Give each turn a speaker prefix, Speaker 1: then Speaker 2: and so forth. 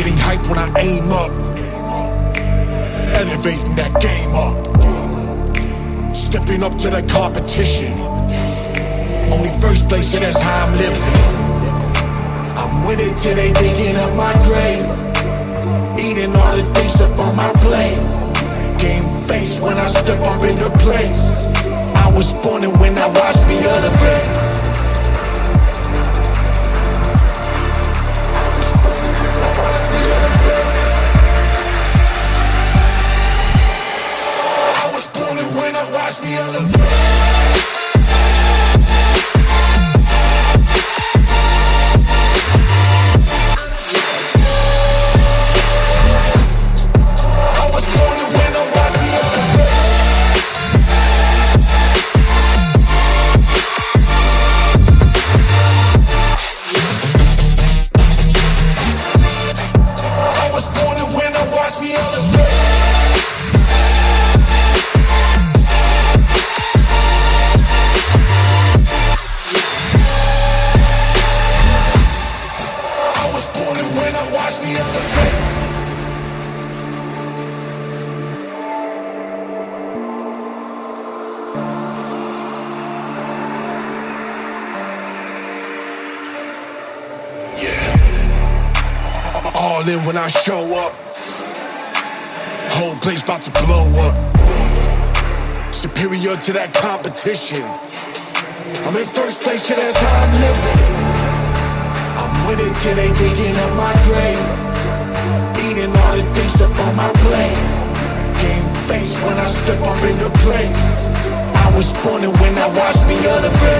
Speaker 1: Getting hype when I aim up. Elevating that game up. Stepping up to the competition. Only first place, and that's how I'm living. I'm winning till they digging up my grave. Eating all the things up on my plate. Game face when I step up in the place. I was born and when I watch watch me. I All in when I show up. Whole place about to blow up. Superior to that competition. I'm in first place, yeah, that's how I'm living. I'm winning till they digging up my grave. Eating all the things up on my plate. Game face when I step up in the place. I was born and when I watch me elevate.